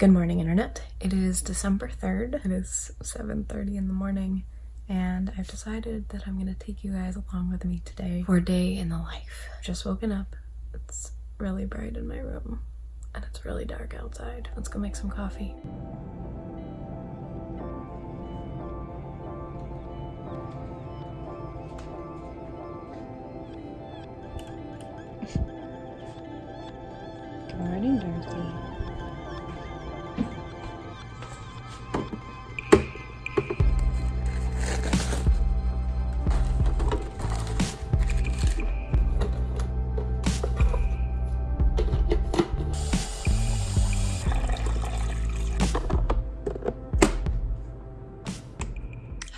Good morning, internet. It is December 3rd. It is 7.30 in the morning, and I've decided that I'm gonna take you guys along with me today for a day in the life. Just woken up. It's really bright in my room, and it's really dark outside. Let's go make some coffee. Good morning, Darcy.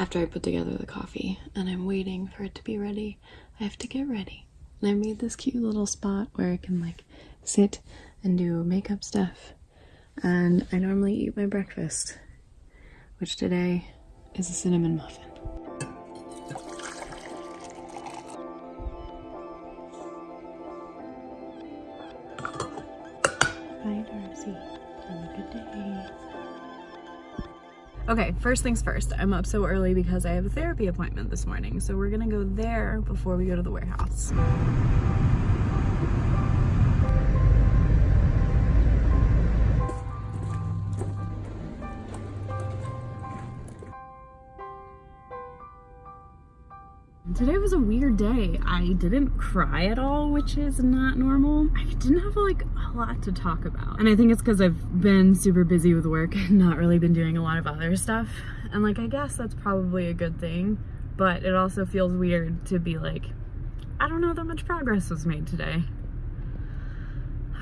After I put together the coffee and I'm waiting for it to be ready, I have to get ready. And I made this cute little spot where I can like sit and do makeup stuff. And I normally eat my breakfast, which today is a cinnamon muffin. Hi, Darcy. Have a good day. Okay, first things first, I'm up so early because I have a therapy appointment this morning. So we're gonna go there before we go to the warehouse. Today was a weird day. I didn't cry at all, which is not normal. I didn't have like a lot to talk about. And I think it's because I've been super busy with work and not really been doing a lot of other stuff. And like, I guess that's probably a good thing, but it also feels weird to be like, I don't know that much progress was made today.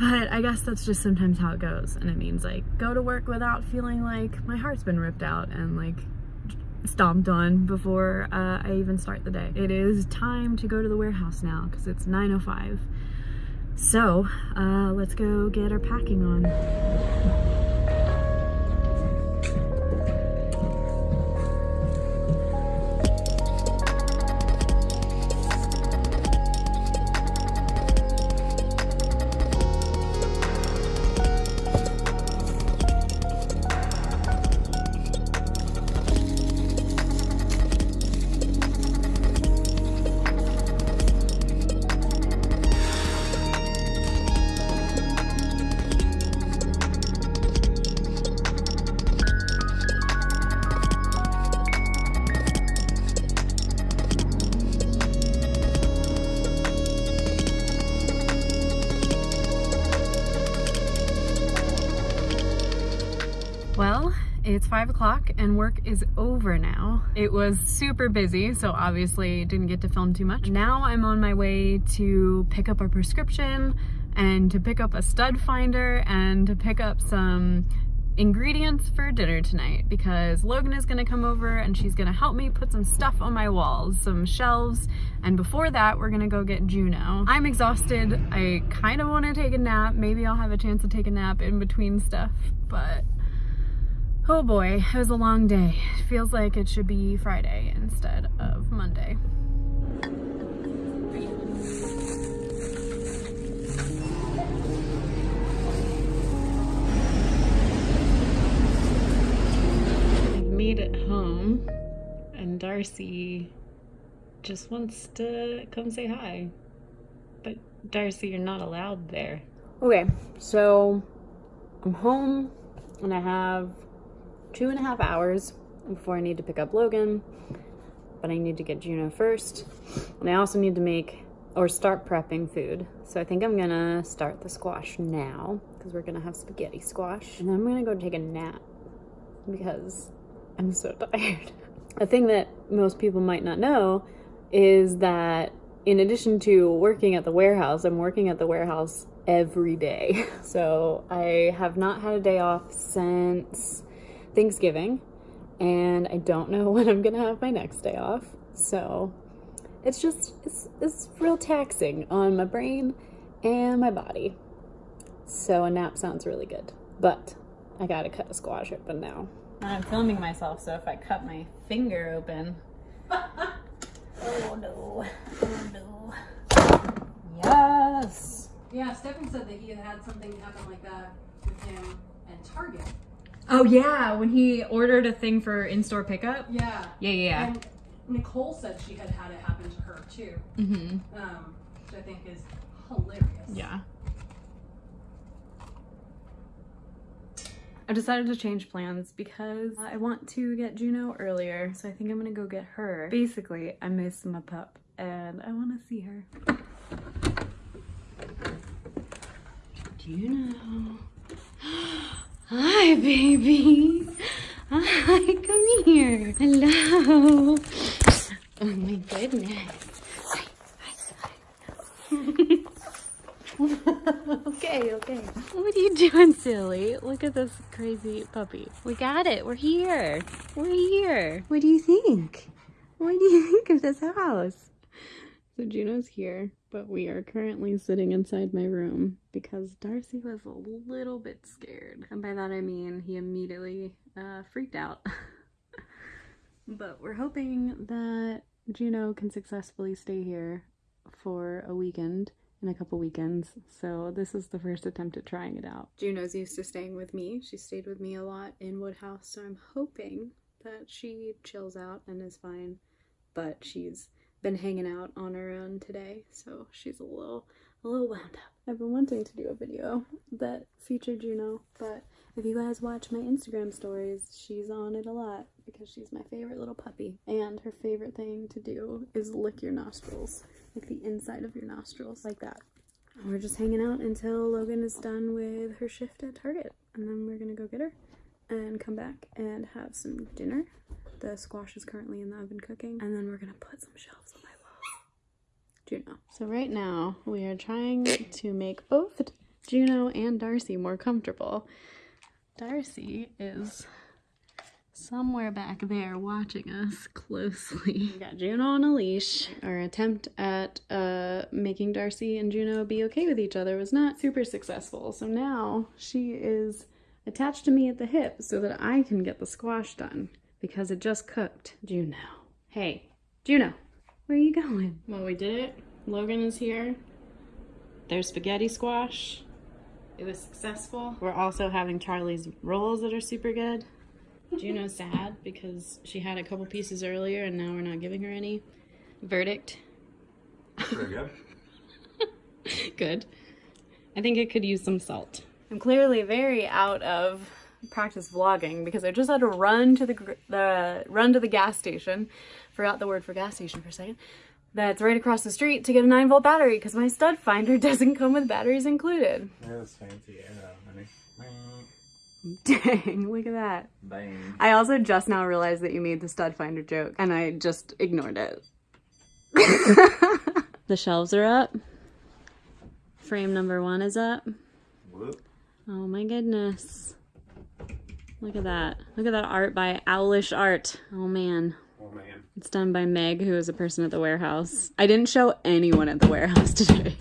But I guess that's just sometimes how it goes. And it means like, go to work without feeling like my heart's been ripped out and like stomped on before uh, I even start the day. It is time to go to the warehouse now because it's 9.05. So uh, let's go get our packing on. It's five o'clock and work is over now. It was super busy, so obviously didn't get to film too much. Now I'm on my way to pick up a prescription and to pick up a stud finder and to pick up some ingredients for dinner tonight because Logan is gonna come over and she's gonna help me put some stuff on my walls, some shelves, and before that we're gonna go get Juno. I'm exhausted, I kind of want to take a nap, maybe I'll have a chance to take a nap in between stuff, but Oh boy, it was a long day. It feels like it should be Friday instead of Monday. I've made it home and Darcy just wants to come say hi. But Darcy, you're not allowed there. Okay, so I'm home and I have two and a half hours before I need to pick up Logan, but I need to get Juno first. And I also need to make or start prepping food. So I think I'm gonna start the squash now because we're gonna have spaghetti squash. And then I'm gonna go take a nap because I'm so tired. A thing that most people might not know is that in addition to working at the warehouse, I'm working at the warehouse every day. So I have not had a day off since Thanksgiving and I don't know when I'm gonna have my next day off. So it's just, it's, it's real taxing on my brain and my body. So a nap sounds really good, but I gotta cut a squash open now. I'm filming myself, so if I cut my finger open. oh no, oh no. Yes! Yeah, Stefan said that he had had something happen like that with him at Target. Oh yeah, when he ordered a thing for in-store pickup. Yeah. Yeah, yeah, yeah. And Nicole said she had had it happen to her too, Mm-hmm. um, which I think is hilarious. Yeah. I decided to change plans because I want to get Juno earlier, so I think I'm gonna go get her. Basically, I miss my pup and I want to see her. Juno. Hi, baby. Hi, come here. Hello. Oh my goodness. Hi, hi, hi. okay, okay. What are you doing, silly? Look at this crazy puppy. We got it. We're here. We're here. What do you think? What do you think of this house? So Juno's here, but we are currently sitting inside my room because Darcy was a little bit scared. And by that I mean he immediately uh, freaked out. but we're hoping that Juno can successfully stay here for a weekend in a couple weekends. So this is the first attempt at trying it out. Juno's used to staying with me. She stayed with me a lot in Woodhouse, so I'm hoping that she chills out and is fine. But she's been hanging out on her own today, so she's a little a little wound up. I've been wanting to do a video that featured Juno, but if you guys watch my Instagram stories, she's on it a lot because she's my favorite little puppy. And her favorite thing to do is lick your nostrils, like the inside of your nostrils, like that. And we're just hanging out until Logan is done with her shift at Target, and then we're gonna go get her and come back and have some dinner. The squash is currently in the oven cooking, and then we're gonna put some shelves on my wall. Juno. So right now we are trying to make both Juno and Darcy more comfortable. Darcy is somewhere back there watching us closely. We got Juno on a leash. Our attempt at uh, making Darcy and Juno be okay with each other was not super successful. So now she is attached to me at the hip so that I can get the squash done because it just cooked. Juno. Hey, Juno, where are you going? Well, we did it. Logan is here. There's spaghetti squash. It was successful. We're also having Charlie's rolls that are super good. Juno's sad because she had a couple pieces earlier and now we're not giving her any. Verdict. Very good. Good. I think it could use some salt. I'm clearly very out of practice vlogging because I just had to run to the, the run to the gas station. Forgot the word for gas station for a second. That's right across the street to get a 9 volt battery because my stud finder doesn't come with batteries included. That's fancy. Yeah, honey. Dang, look at that. Bang. I also just now realized that you made the stud finder joke and I just ignored it. the shelves are up. Frame number one is up. Whoop. Oh my goodness. Look at that. Look at that art by Owlish Art. Oh man. Oh man. It's done by Meg, who is a person at the warehouse. I didn't show anyone at the warehouse today.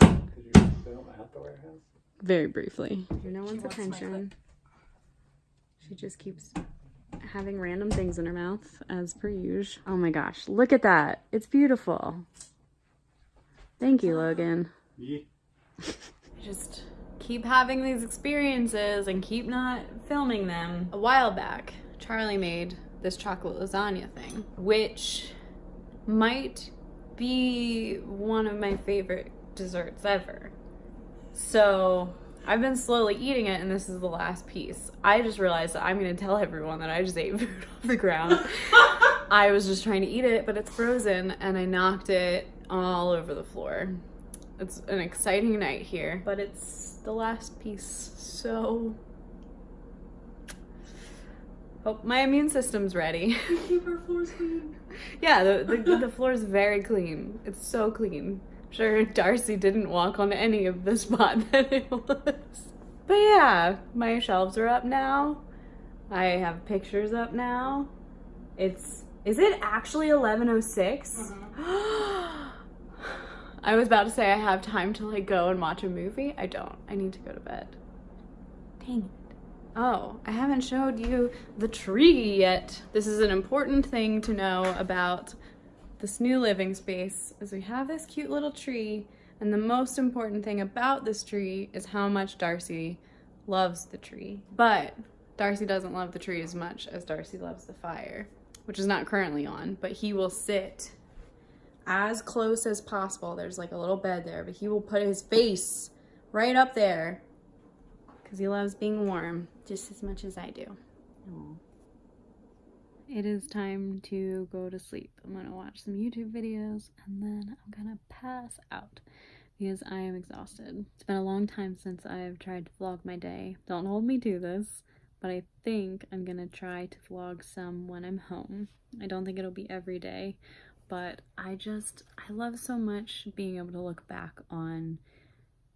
Could you film at the warehouse? Very briefly. No one's attention. She just keeps having random things in her mouth, as per usual. Oh my gosh, look at that. It's beautiful. Thank you, Logan. Yeah. just keep having these experiences and keep not filming them. A while back, Charlie made this chocolate lasagna thing, which might be one of my favorite desserts ever. So I've been slowly eating it, and this is the last piece. I just realized that I'm gonna tell everyone that I just ate food off the ground. I was just trying to eat it, but it's frozen, and I knocked it all over the floor. It's an exciting night here, but it's the last piece, so hope my immune system's ready. Keep our floors clean. yeah, the, the the floor's very clean. It's so clean. I'm sure Darcy didn't walk on any of the spot that it was. But yeah, my shelves are up now. I have pictures up now. It's is it actually 1106? I was about to say I have time to like go and watch a movie. I don't. I need to go to bed. Dang it. Oh, I haven't showed you the tree yet. This is an important thing to know about this new living space is we have this cute little tree and the most important thing about this tree is how much Darcy loves the tree, but Darcy doesn't love the tree as much as Darcy loves the fire, which is not currently on, but he will sit as close as possible. There's like a little bed there, but he will put his face right up there because he loves being warm just as much as I do. It is time to go to sleep. I'm gonna watch some YouTube videos and then I'm gonna pass out because I am exhausted. It's been a long time since I've tried to vlog my day. Don't hold me to this, but I think I'm gonna try to vlog some when I'm home. I don't think it'll be every day, but I just, I love so much being able to look back on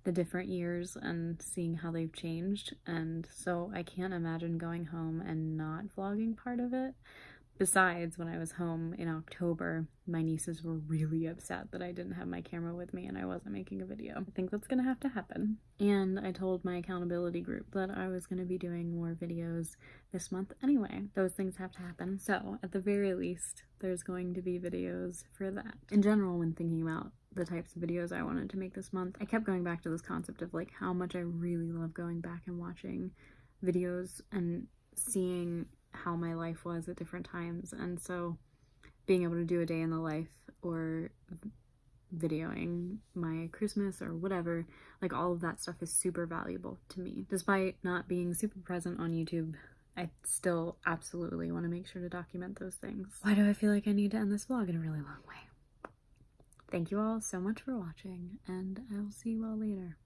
the different years and seeing how they've changed. And so I can't imagine going home and not vlogging part of it. Besides, when I was home in October, my nieces were really upset that I didn't have my camera with me and I wasn't making a video. I think that's gonna have to happen. And I told my accountability group that I was gonna be doing more videos this month anyway. Those things have to happen. So, at the very least, there's going to be videos for that. In general, when thinking about the types of videos I wanted to make this month, I kept going back to this concept of like how much I really love going back and watching videos and seeing how my life was at different times. And so being able to do a day in the life or videoing my Christmas or whatever, like all of that stuff is super valuable to me. Despite not being super present on YouTube, I still absolutely want to make sure to document those things. Why do I feel like I need to end this vlog in a really long way? Thank you all so much for watching, and I will see you all later.